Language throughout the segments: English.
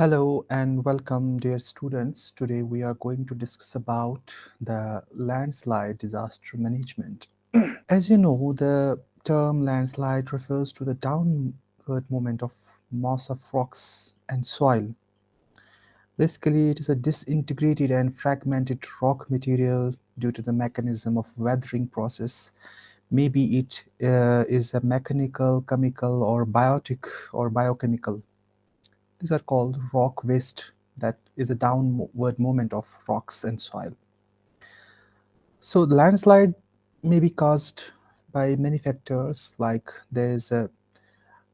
Hello and welcome dear students. Today we are going to discuss about the landslide disaster management. As you know, the term landslide refers to the downward movement of mass of rocks and soil. Basically, it is a disintegrated and fragmented rock material due to the mechanism of weathering process. Maybe it uh, is a mechanical, chemical or biotic or biochemical these are called rock waste. That is a downward movement of rocks and soil. So the landslide may be caused by many factors like there is a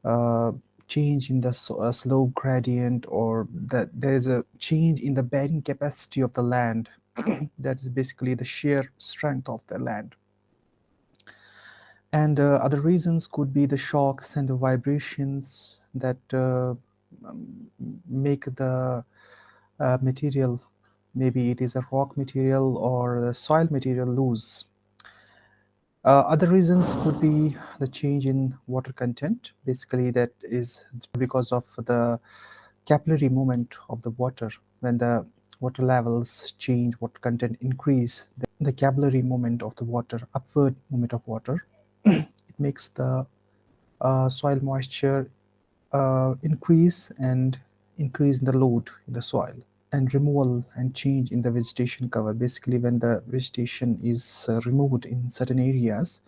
uh, change in the uh, slope gradient or that there is a change in the bearing capacity of the land. That is basically the shear strength of the land. And uh, other reasons could be the shocks and the vibrations that uh, um, make the uh, material, maybe it is a rock material or the soil material loose. Uh, other reasons could be the change in water content. Basically, that is because of the capillary movement of the water. When the water levels change, water content increase, the, the capillary movement of the water, upward movement of water, it makes the uh, soil moisture uh, increase and increase in the load in the soil and removal and change in the vegetation cover. Basically when the vegetation is uh, removed in certain areas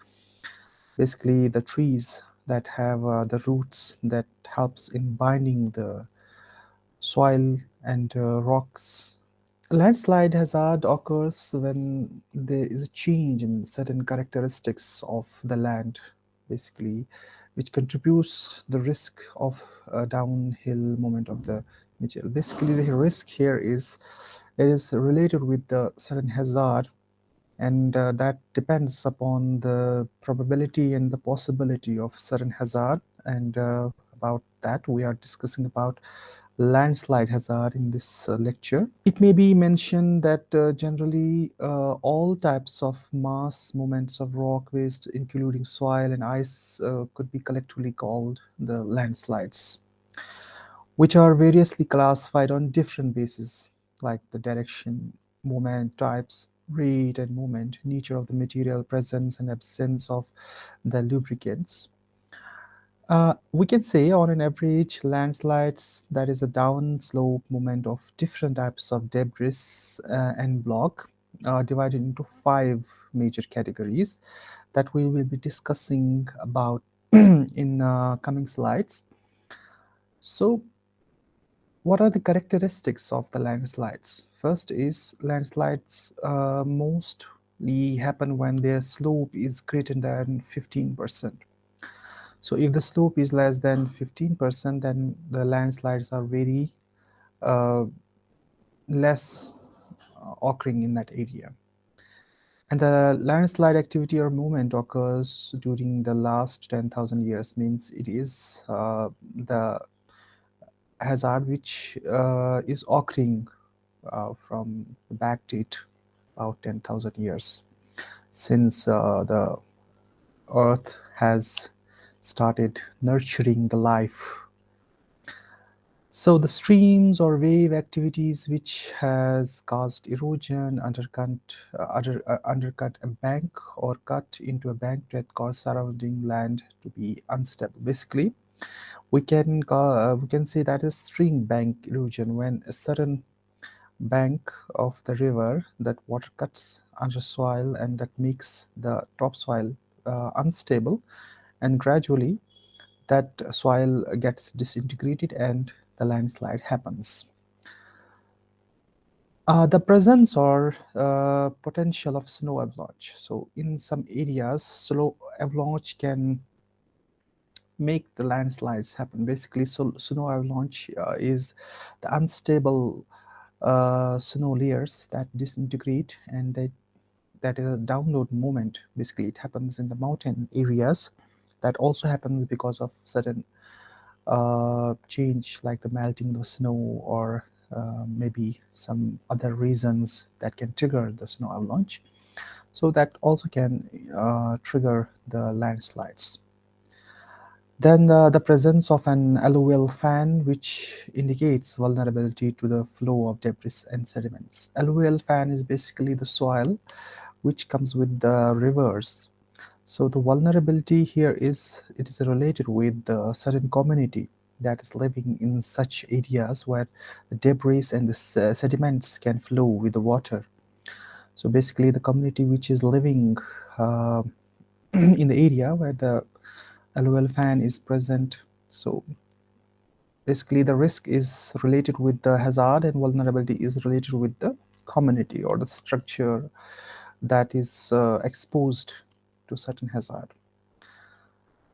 basically the trees that have uh, the roots that helps in binding the soil and uh, rocks. Landslide hazard occurs when there is a change in certain characteristics of the land basically which contributes the risk of downhill moment of the material. Basically, the risk here is it is related with the certain hazard and uh, that depends upon the probability and the possibility of certain hazard and uh, about that we are discussing about landslide hazard in this uh, lecture. It may be mentioned that uh, generally uh, all types of mass movements of rock waste, including soil and ice, uh, could be collectively called the landslides, which are variously classified on different bases, like the direction, moment, types, rate and moment, nature of the material, presence and absence of the lubricants. Uh, we can say on an average landslides that is a downslope movement of different types of debris uh, and block uh, divided into five major categories that we will be discussing about in uh, coming slides. So what are the characteristics of the landslides? First is landslides uh, mostly happen when their slope is greater than 15 percent so if the slope is less than 15%, then the landslides are very uh, less uh, occurring in that area. And the landslide activity or movement occurs during the last 10,000 years, means it is uh, the hazard which uh, is occurring uh, from back date about 10,000 years since uh, the earth has started nurturing the life. So the streams or wave activities which has caused erosion, undercut, uh, under, uh, undercut a bank or cut into a bank that caused surrounding land to be unstable. Basically, we can uh, we can say that is stream bank erosion when a certain bank of the river that water cuts under soil and that makes the topsoil uh, unstable and gradually that soil gets disintegrated and the landslide happens. Uh, the presence or uh, potential of snow avalanche. So in some areas, snow avalanche can make the landslides happen. Basically, so snow avalanche uh, is the unstable uh, snow layers that disintegrate and they, that is a download moment. Basically, it happens in the mountain areas that also happens because of certain uh, change like the melting the snow or uh, maybe some other reasons that can trigger the snow avalanche. So that also can uh, trigger the landslides. Then uh, the presence of an alluvial fan, which indicates vulnerability to the flow of debris and sediments. Alluvial fan is basically the soil which comes with the rivers. So the vulnerability here is it is related with the certain community that is living in such areas where the debris and the sediments can flow with the water. So basically the community which is living uh, in the area where the alluvial fan is present. So basically the risk is related with the hazard and vulnerability is related with the community or the structure that is uh, exposed to certain hazard.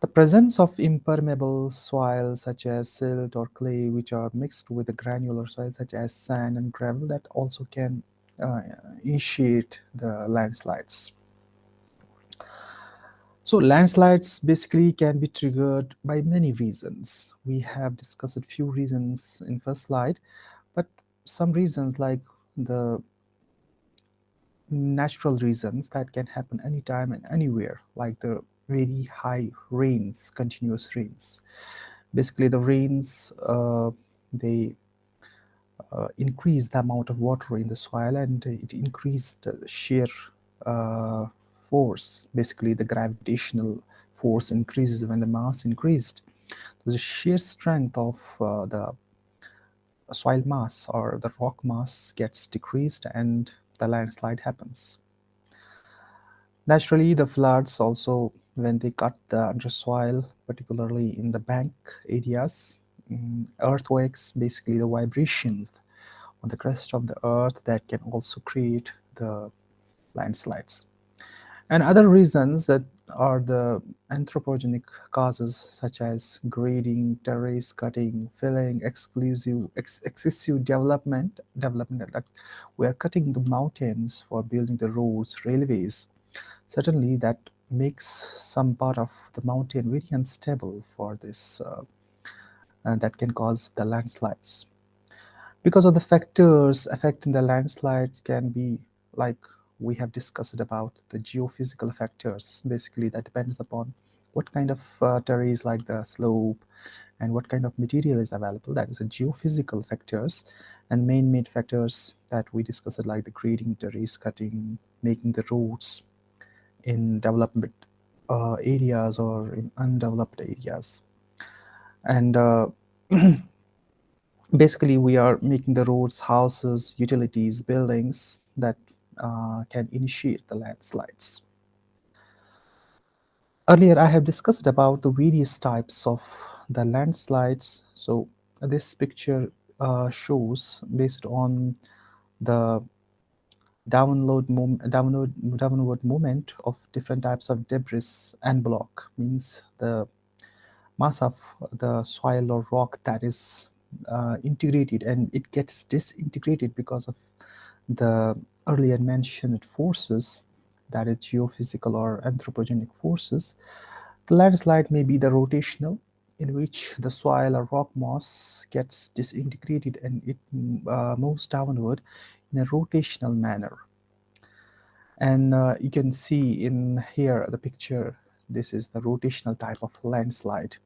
The presence of impermeable soil such as silt or clay which are mixed with the granular soil such as sand and gravel that also can uh, initiate the landslides. So landslides basically can be triggered by many reasons. We have discussed a few reasons in first slide, but some reasons like the natural reasons that can happen anytime and anywhere, like the very high rains, continuous rains. Basically the rains, uh, they uh, increase the amount of water in the soil and it increased the shear uh, force, basically the gravitational force increases when the mass increased. So The shear strength of uh, the soil mass or the rock mass gets decreased and the landslide happens. Naturally, the floods also, when they cut the undersoil, particularly in the bank areas, um, earthquakes, basically the vibrations on the crust of the earth that can also create the landslides. And other reasons that are the anthropogenic causes such as grading, terrace cutting, filling, exclusive, ex excessive development, development like we are cutting the mountains for building the roads, railways. Certainly that makes some part of the mountain very unstable for this uh, and that can cause the landslides. Because of the factors affecting the landslides can be like we have discussed about the geophysical factors basically that depends upon what kind of uh, like the slope and what kind of material is available. That is the geophysical factors and main main factors that we discussed like the grading terrace cutting making the roads in development uh, areas or in undeveloped areas. And uh, basically we are making the roads houses utilities buildings that uh, can initiate the landslides. Earlier, I have discussed about the various types of the landslides. So this picture uh, shows based on the download downward, downward movement of different types of debris and block means the mass of the soil or rock that is uh, integrated and it gets disintegrated because of the earlier mentioned forces, that is geophysical or anthropogenic forces, the landslide may be the rotational, in which the soil or rock mass gets disintegrated and it uh, moves downward in a rotational manner. And uh, you can see in here the picture, this is the rotational type of landslide.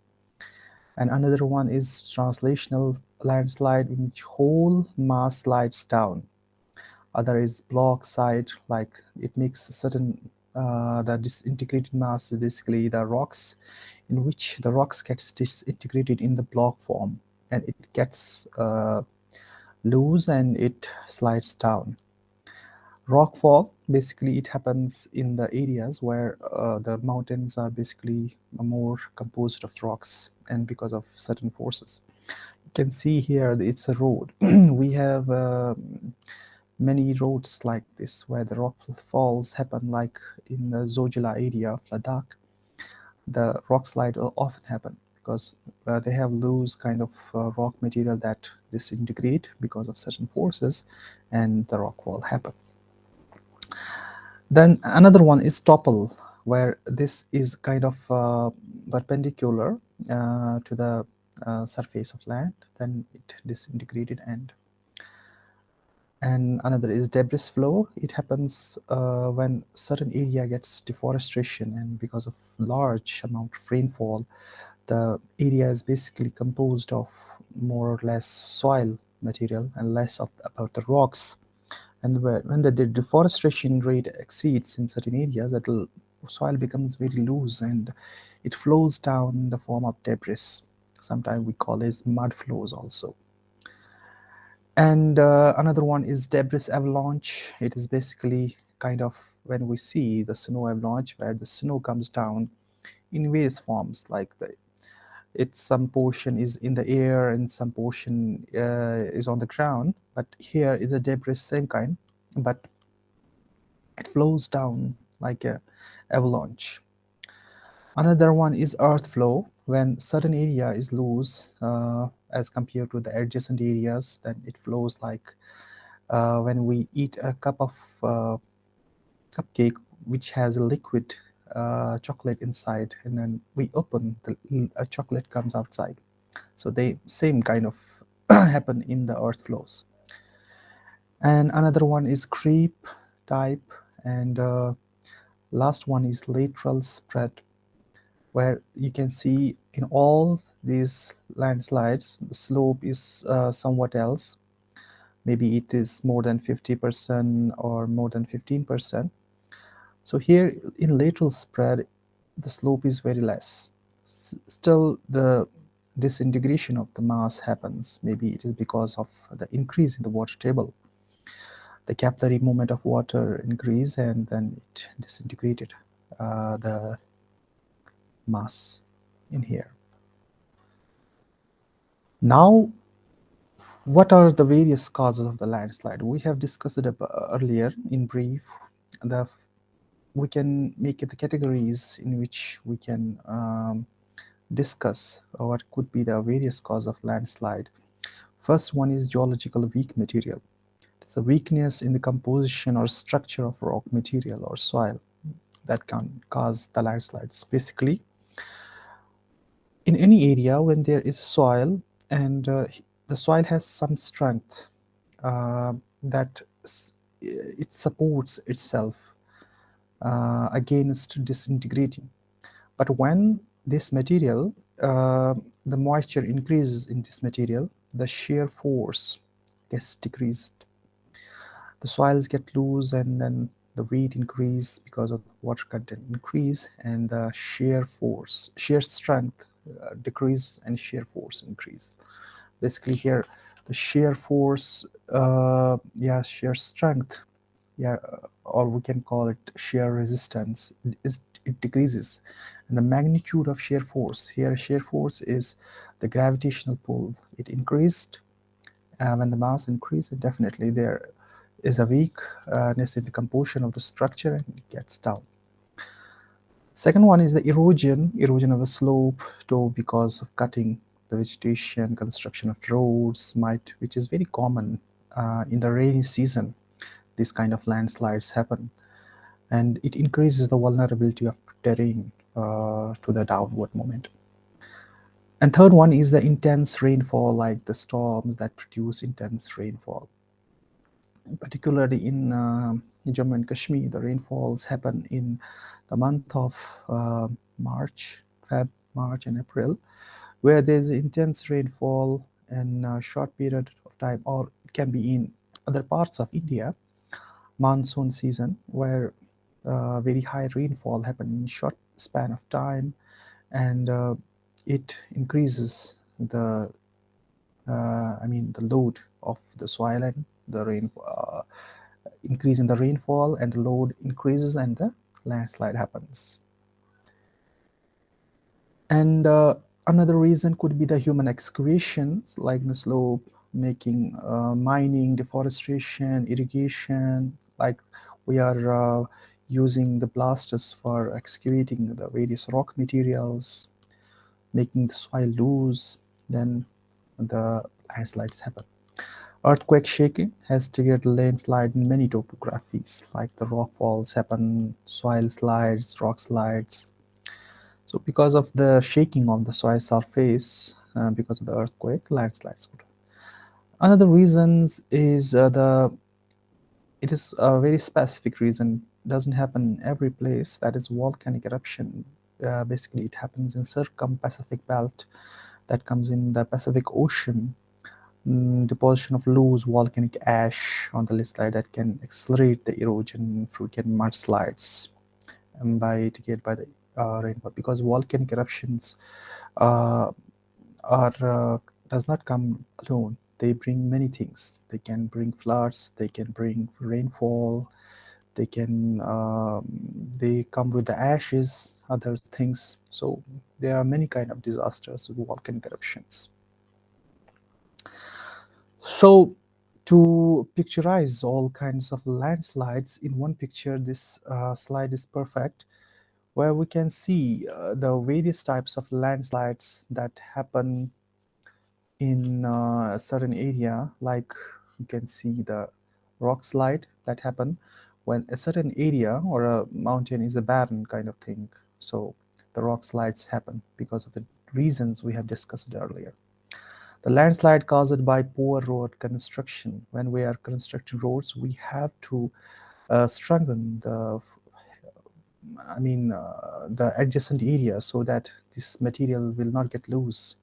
And another one is translational landslide in which whole mass slides down other is block side like it makes certain uh, the disintegrated mass basically the rocks in which the rocks gets disintegrated in the block form and it gets uh, loose and it slides down. Rockfall basically it happens in the areas where uh, the mountains are basically more composed of rocks and because of certain forces. You can see here it's a road. We have um, many roads like this where the rock falls happen like in the Zojila area of Ladakh. The rock slide often happen because uh, they have loose kind of uh, rock material that disintegrate because of certain forces and the rock wall happen. Then another one is topple where this is kind of uh, perpendicular uh, to the uh, surface of land then it disintegrated and and another is debris flow. It happens uh, when certain area gets deforestation and because of large amount of rainfall the area is basically composed of more or less soil material and less of about the rocks. And when the deforestation rate exceeds in certain areas that soil becomes very loose and it flows down in the form of debris. Sometimes we call it mud flows also and uh, another one is debris avalanche. It is basically kind of when we see the snow avalanche where the snow comes down in various forms like the it's some portion is in the air and some portion uh, is on the ground but here is a debris same kind but it flows down like a avalanche. Another one is earth flow when certain area is loose uh, as compared to the adjacent areas then it flows like uh, when we eat a cup of uh, cupcake which has a liquid uh, chocolate inside and then we open the a chocolate comes outside. So they same kind of happen in the earth flows. And another one is creep type and uh, last one is lateral spread where you can see in all these landslides the slope is uh, somewhat else maybe it is more than 50% or more than 15% so here in lateral spread, the slope is very less. S still, the disintegration of the mass happens. Maybe it is because of the increase in the water table. The capillary movement of water increased and then it disintegrated uh, the mass in here. Now, what are the various causes of the landslide? We have discussed it earlier in brief. The we can make the categories in which we can um, discuss what could be the various cause of landslide. First one is geological weak material. It's a weakness in the composition or structure of rock material or soil that can cause the landslides. Basically, in any area when there is soil and uh, the soil has some strength uh, that it supports itself uh, against disintegrating. But when this material, uh, the moisture increases in this material, the shear force gets decreased. The soils get loose and then the weight increase because of water content increase and the shear force, shear strength decrease and shear force increase. Basically here the shear force, uh, yeah, shear strength yeah, or we can call it shear resistance, is it decreases. And the magnitude of shear force, here shear force is the gravitational pull. It increased uh, when the mass increased, definitely there is a weakness in the composition of the structure and it gets down. Second one is the erosion, erosion of the slope to because of cutting the vegetation, construction of roads, might, which is very common uh, in the rainy season this kind of landslides happen and it increases the vulnerability of terrain uh, to the downward moment. And third one is the intense rainfall like the storms that produce intense rainfall. Particularly in, uh, in Jammu and Kashmir, the rainfalls happen in the month of uh, March, Feb, March and April, where there's intense rainfall in a short period of time or it can be in other parts of India monsoon season where uh, very high rainfall happen in short span of time and uh, it increases the uh, I mean the load of the soil and the rain uh, increase in the rainfall and the load increases and the landslide happens and uh, another reason could be the human excavations like the slope making uh, mining deforestation irrigation like we are uh, using the blasters for excavating the various rock materials, making the soil loose, then the landslides happen. Earthquake shaking has triggered landslide in many topographies, like the rock falls happen, soil slides, rock slides. So because of the shaking of the soil surface, uh, because of the earthquake, landslides could. Another reasons is uh, the it is a very specific reason. Doesn't happen in every place. That is volcanic eruption uh, basically it happens in circum-Pacific belt that comes in the Pacific Ocean. Mm, deposition of loose volcanic ash on the landslide that can accelerate the erosion, frequent mudslides, and by mitigated by the uh, rainfall because volcanic eruptions uh, are uh, does not come alone. They bring many things. They can bring floods. They can bring rainfall. They can um, they come with the ashes, other things. So there are many kind of disasters with volcanic eruptions. So to picturize all kinds of landslides in one picture, this uh, slide is perfect where we can see uh, the various types of landslides that happen in uh, a certain area. Like you can see the rock slide that happen when a certain area or a mountain is a barren kind of thing. So the rock slides happen because of the reasons we have discussed earlier the landslide caused by poor road construction. When we are constructing roads, we have to uh, strengthen the, I mean, uh, the adjacent area so that this material will not get loose.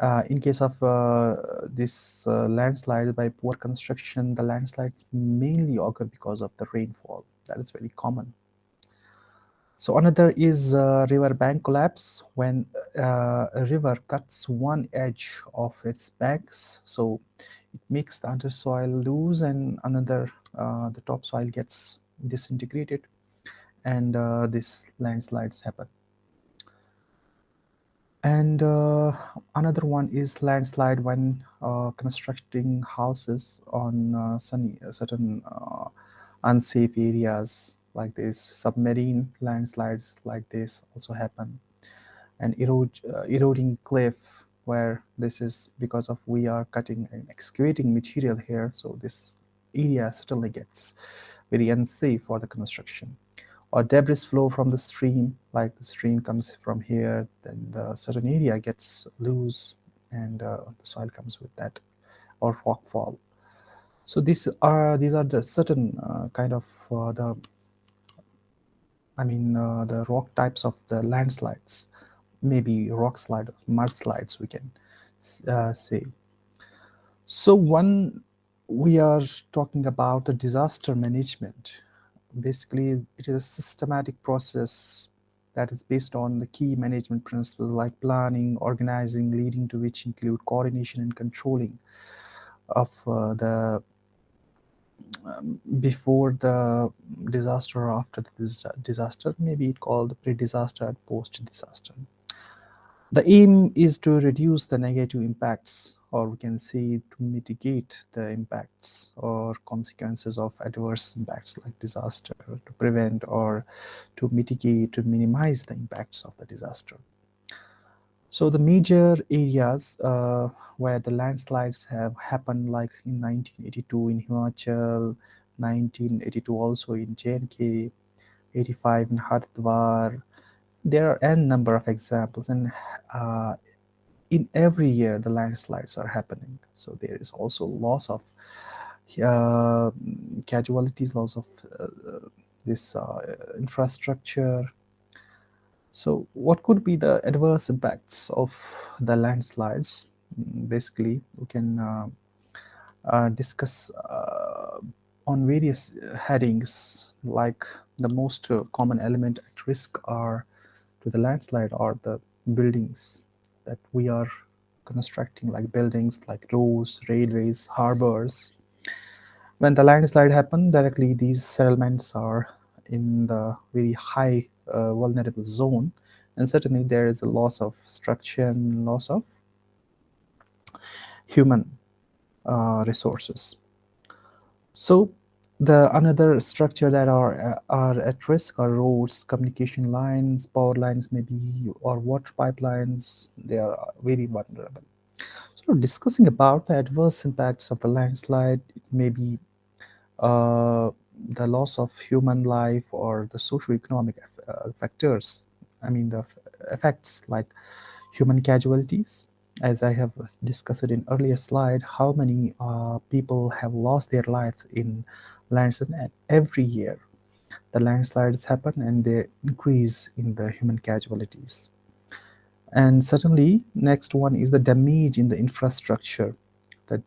Uh, in case of uh, this uh, landslide by poor construction, the landslides mainly occur because of the rainfall. That is very common. So another is uh, river bank collapse when uh, a river cuts one edge of its banks. So it makes the undersoil loose and another, uh, the topsoil gets disintegrated and uh, these landslides happen. And uh, another one is landslide when uh, constructing houses on sunny, certain unsafe areas like this submarine landslides like this also happen. And erode, uh, eroding cliff where this is because of we are cutting and excavating material here. So this area certainly gets very unsafe for the construction. Or debris flow from the stream like the stream comes from here then the certain area gets loose and uh, the soil comes with that or rock fall. So these are these are the certain uh, kind of uh, the I mean, uh, the rock types of the landslides, maybe rock slide, mudslides, we can uh, say. So one, we are talking about the disaster management. Basically, it is a systematic process that is based on the key management principles like planning, organizing, leading to which include coordination and controlling of uh, the before the disaster or after the disaster, maybe it called pre-disaster and post-disaster. The aim is to reduce the negative impacts or we can say to mitigate the impacts or consequences of adverse impacts like disaster to prevent or to mitigate to minimize the impacts of the disaster. So the major areas uh, where the landslides have happened like in 1982 in Himachal, 1982 also in JNK, 85 in Haridwar. There are n number of examples and uh, in every year the landslides are happening. So there is also loss of uh, casualties, loss of uh, this uh, infrastructure, so what could be the adverse impacts of the landslides? Mm, basically, we can uh, uh, discuss uh, on various headings like the most uh, common element at risk are to the landslide are the buildings that we are constructing like buildings like roads, railways, harbors. When the landslide happen directly these settlements are in the very high uh, vulnerable zone and certainly there is a loss of structure and loss of human uh, resources. So the another structure that are are at risk are roads, communication lines, power lines maybe, or water pipelines. They are very vulnerable. So discussing about the adverse impacts of the landslide, maybe uh, the loss of human life or the socio-economic uh, factors, I mean the effects like human casualties, as I have discussed in earlier slide, how many uh, people have lost their lives in landslide every year. the landslides happen and they increase in the human casualties. And certainly, next one is the damage in the infrastructure. The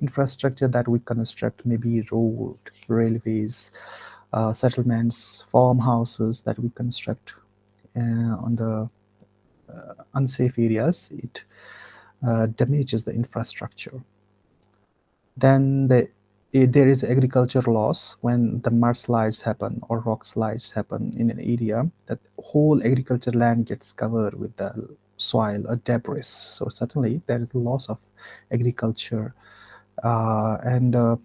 infrastructure that we construct, maybe road, railways, uh, settlements, farmhouses that we construct uh, on the uh, unsafe areas, it uh, damages the infrastructure. Then the, there is agriculture loss when the mudslides happen or rock slides happen in an area that whole agriculture land gets covered with the soil or debris. So certainly there is a loss of agriculture uh, and uh,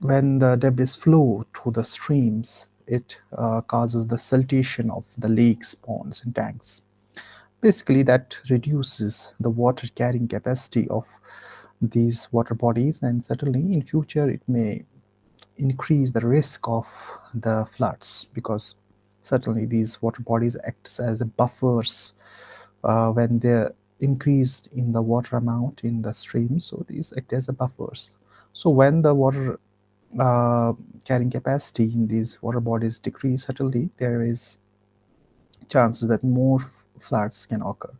when the debris flow through the streams, it uh, causes the siltation of the lakes, ponds and tanks. Basically that reduces the water carrying capacity of these water bodies and certainly in future it may increase the risk of the floods because certainly these water bodies act as buffers uh, when they're increased in the water amount in the stream so these act as buffers so when the water uh, carrying capacity in these water bodies decrease subtly, there is chances that more floods can occur.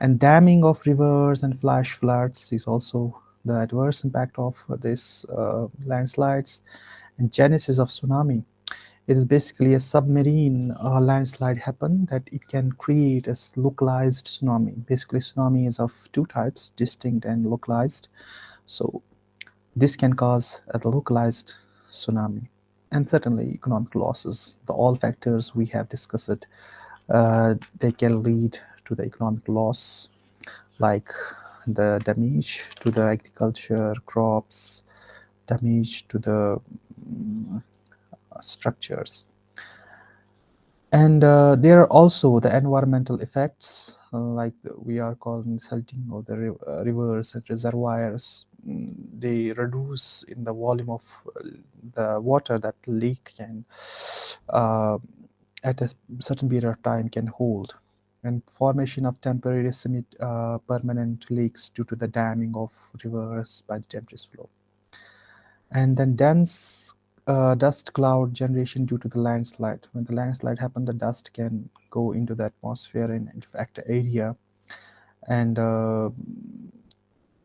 And damming of rivers and flash floods is also the adverse impact of this uh, landslides. And genesis of tsunami it is basically a submarine uh, landslide happen that it can create a localized tsunami. Basically tsunami is of two types distinct and localized. So this can cause a localized tsunami and certainly economic losses. The all factors we have discussed uh, they can lead to the economic loss like the damage to the agriculture crops damage to the um, structures. And uh, there are also the environmental effects like we are calling salting of the uh, rivers and reservoirs. mm, they reduce in the volume of the water that lake can uh, at a certain period of time can hold and formation of temporary semi uh, permanent lakes due to the damming of rivers by the debris flow. And then dense uh, dust cloud generation due to the landslide. When the landslide happens, the dust can go into the atmosphere and affect the area and uh,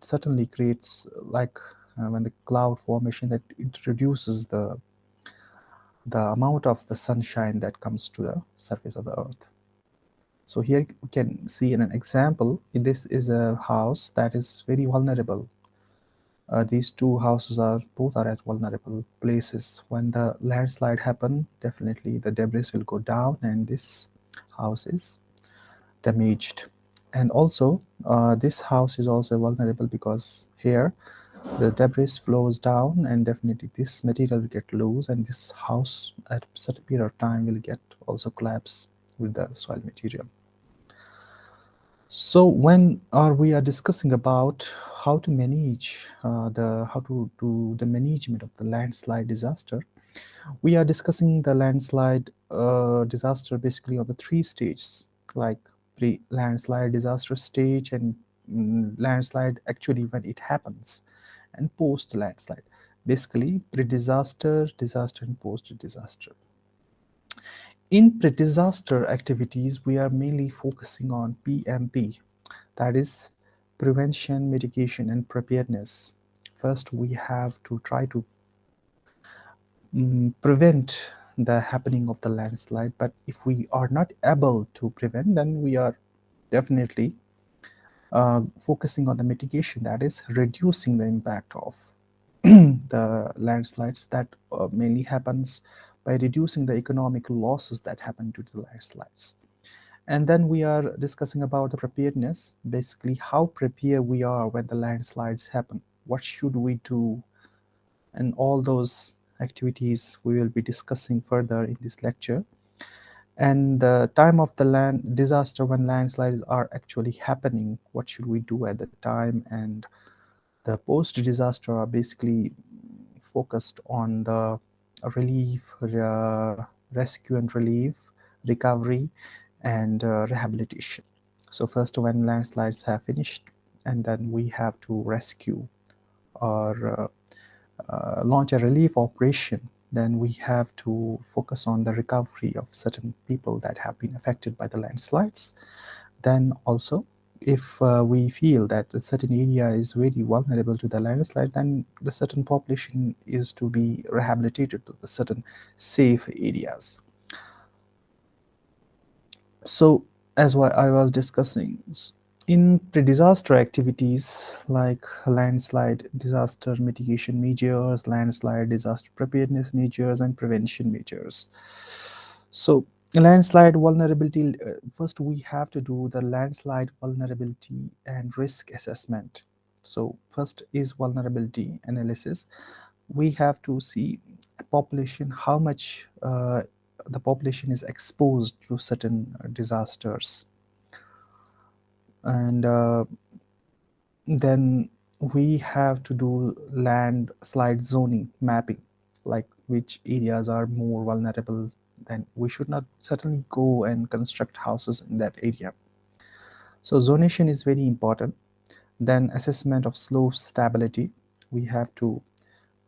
certainly creates like uh, when the cloud formation that it reduces the the amount of the sunshine that comes to the surface of the earth. So here we can see in an example, this is a house that is very vulnerable. Uh, these two houses are both are at vulnerable places. When the landslide happen, definitely the debris will go down and this house is damaged. And also uh, this house is also vulnerable because here the debris flows down and definitely this material will get loose and this house at certain period of time will get also collapse with the soil material. So when are we are discussing about how to manage uh, the how to do the management of the landslide disaster, we are discussing the landslide uh, disaster basically on the three stages like pre-landslide disaster stage and mm, landslide actually when it happens and post-landslide basically pre-disaster, disaster and post-disaster. In pre-disaster activities, we are mainly focusing on PMP, that is prevention, mitigation, and preparedness. First, we have to try to um, prevent the happening of the landslide, but if we are not able to prevent, then we are definitely uh, focusing on the mitigation, that is reducing the impact of the landslides that uh, mainly happens by reducing the economic losses that happen due to the landslides. And then we are discussing about the preparedness, basically how prepared we are when the landslides happen. What should we do? And all those activities we will be discussing further in this lecture. And the time of the land disaster when landslides are actually happening, what should we do at the time? And the post-disaster are basically focused on the relief, uh, rescue and relief, recovery, and uh, rehabilitation. So first when landslides have finished, and then we have to rescue or uh, launch a relief operation then we have to focus on the recovery of certain people that have been affected by the landslides. Then also, if uh, we feel that a certain area is very vulnerable to the landslide, then the certain population is to be rehabilitated to the certain safe areas. So, as what I was discussing, in pre-disaster activities like landslide disaster mitigation measures, landslide disaster preparedness measures, and prevention measures. So landslide vulnerability, uh, first we have to do the landslide vulnerability and risk assessment. So first is vulnerability analysis. We have to see population, how much uh, the population is exposed to certain disasters and uh, then we have to do landslide zoning mapping like which areas are more vulnerable then we should not certainly go and construct houses in that area. So zonation is very important. Then assessment of slope stability. We have to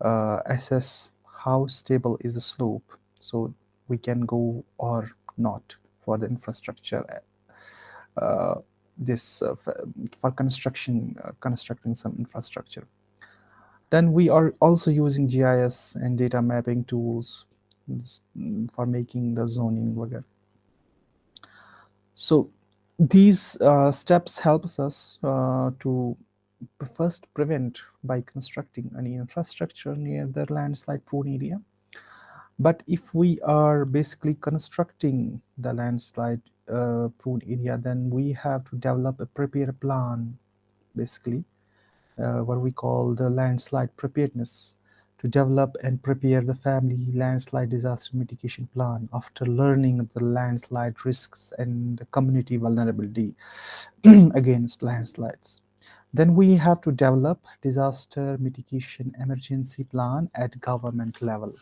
uh, assess how stable is the slope so we can go or not for the infrastructure uh, this uh, for construction uh, constructing some infrastructure then we are also using GIS and data mapping tools for making the zoning whatever. So these uh, steps helps us uh, to first prevent by constructing any infrastructure near the landslide prone area. But if we are basically constructing the landslide uh, prone area, then we have to develop a prepared plan, basically, uh, what we call the landslide preparedness to develop and prepare the family landslide disaster mitigation plan after learning the landslide risks and community vulnerability against landslides. Then we have to develop disaster mitigation emergency plan at government level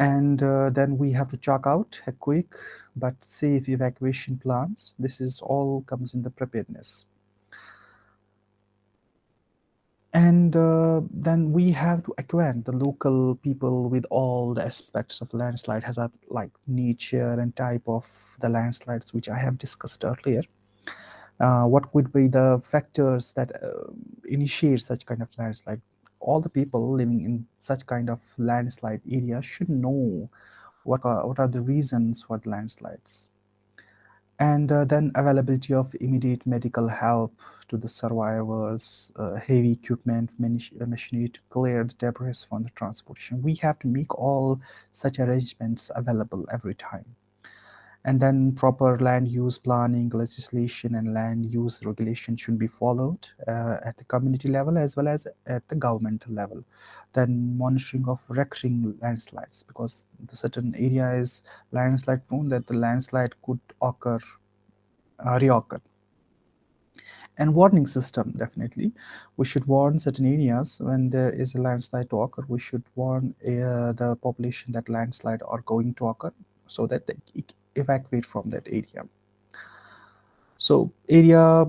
and uh, then we have to chalk out a quick but safe evacuation plans. This is all comes in the preparedness. And uh, then we have to acquaint the local people with all the aspects of landslide hazard like nature and type of the landslides which I have discussed earlier. Uh, what would be the factors that uh, initiate such kind of landslide all the people living in such kind of landslide area should know what are, what are the reasons for the landslides. And uh, then availability of immediate medical help to the survivors, uh, heavy equipment, uh, machinery to clear the debris from the transportation. We have to make all such arrangements available every time and then proper land use planning legislation and land use regulation should be followed uh, at the community level as well as at the governmental level. Then monitoring of recurring landslides because the certain area is landslide prone that the landslide could occur uh, reoccur. And warning system definitely. We should warn certain areas when there is a landslide to occur. We should warn uh, the population that landslide are going to occur so that they, evacuate from that area. So area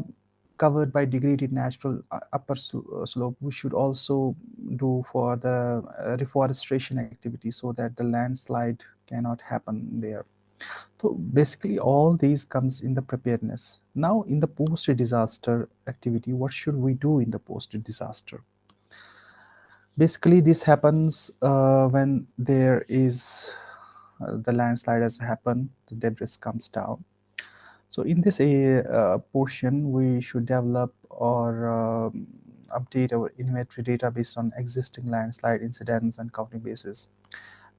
covered by degraded natural uh, upper uh, slope, we should also do for the uh, reforestation activity so that the landslide cannot happen there. So basically all these comes in the preparedness. Now in the post-disaster activity, what should we do in the post-disaster? Basically this happens uh, when there is the landslide has happened, the debris comes down. So in this uh, portion, we should develop or um, update our inventory data based on existing landslide incidents and counting bases.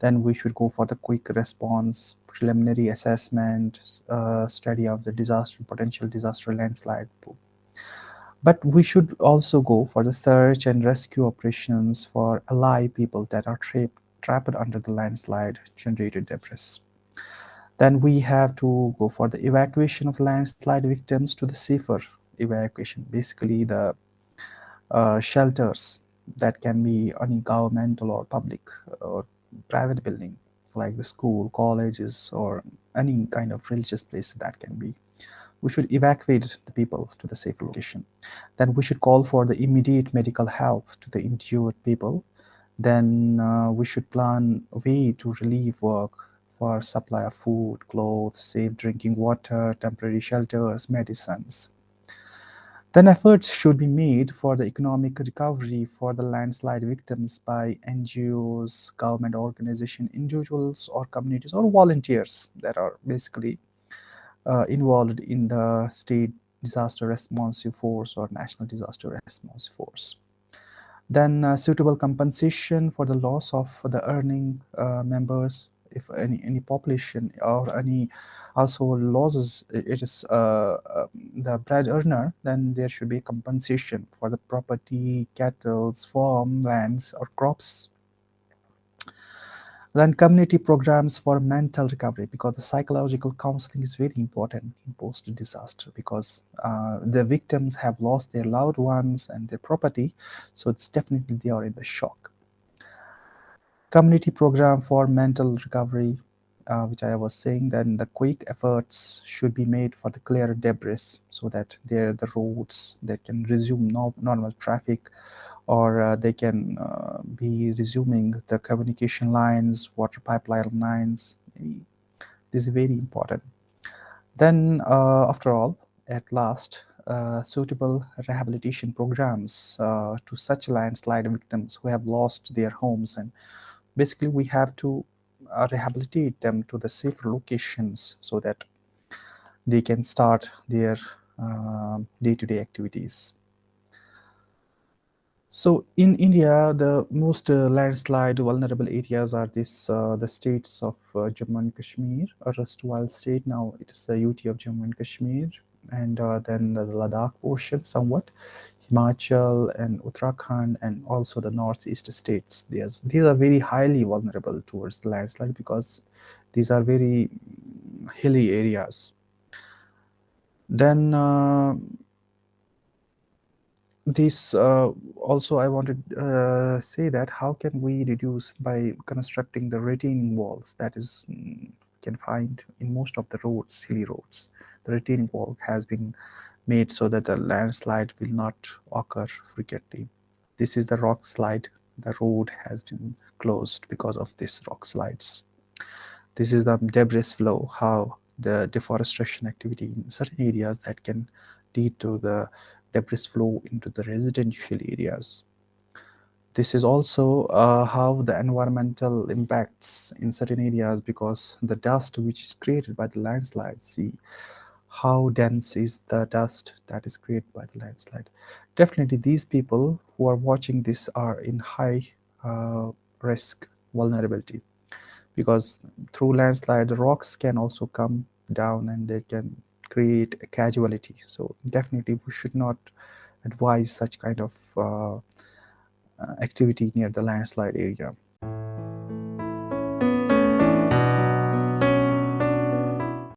Then we should go for the quick response, preliminary assessment, uh, study of the disaster, potential disaster landslide. But we should also go for the search and rescue operations for alive people that are trapped trapped under the landslide generated debris. Then we have to go for the evacuation of landslide victims to the safer evacuation, basically the uh, shelters that can be any governmental or public or private building like the school, colleges, or any kind of religious place that can be. We should evacuate the people to the safe location. Then we should call for the immediate medical help to the injured people then uh, we should plan a way to relieve work for supply of food, clothes, safe drinking water, temporary shelters, medicines. Then efforts should be made for the economic recovery for the landslide victims by NGOs, government organization, individuals or communities or volunteers that are basically uh, involved in the state disaster response force or national disaster response force. Then uh, suitable compensation for the loss of the earning uh, members if any any population or any also losses it is uh, um, the bread earner then there should be compensation for the property cattle farm lands or crops then community programs for mental recovery because the psychological counseling is very important in post disaster because uh, the victims have lost their loved ones and their property. So it's definitely they are in the shock. Community program for mental recovery uh, which I was saying, then the quick efforts should be made for the clear debris so that there the roads that can resume no, normal traffic or uh, they can uh, be resuming the communication lines, water pipeline lines. This is very important. Then uh, after all, at last, uh, suitable rehabilitation programs uh, to such landslide victims who have lost their homes and basically we have to uh, rehabilitate them to the safer locations so that they can start their day-to-day -day activities. So in India, the most uh, landslide vulnerable areas are this uh, the states of uh, Jammu and Kashmir, a erstwhile state. Now it is the UT of Jammu and Kashmir, and uh, then the Ladakh portion somewhat, Himachal and Uttarakhand, and also the northeast states. These these are very highly vulnerable towards the landslide because these are very hilly areas. Then uh, this uh, also I wanted to uh, say that how can we reduce by constructing the retaining walls that is mm, can find in most of the roads hilly roads? The retaining wall has been made so that the landslide will not occur frequently. This is the rock slide. The road has been closed because of this rock slides. This is the debris flow how the deforestation activity in certain areas that can lead to the debris flow into the residential areas. This is also uh, how the environmental impacts in certain areas because the dust which is created by the landslide, see how dense is the dust that is created by the landslide. Definitely these people who are watching this are in high uh, risk vulnerability because through landslide the rocks can also come down and they can create a casualty. So definitely we should not advise such kind of uh, uh, activity near the landslide area.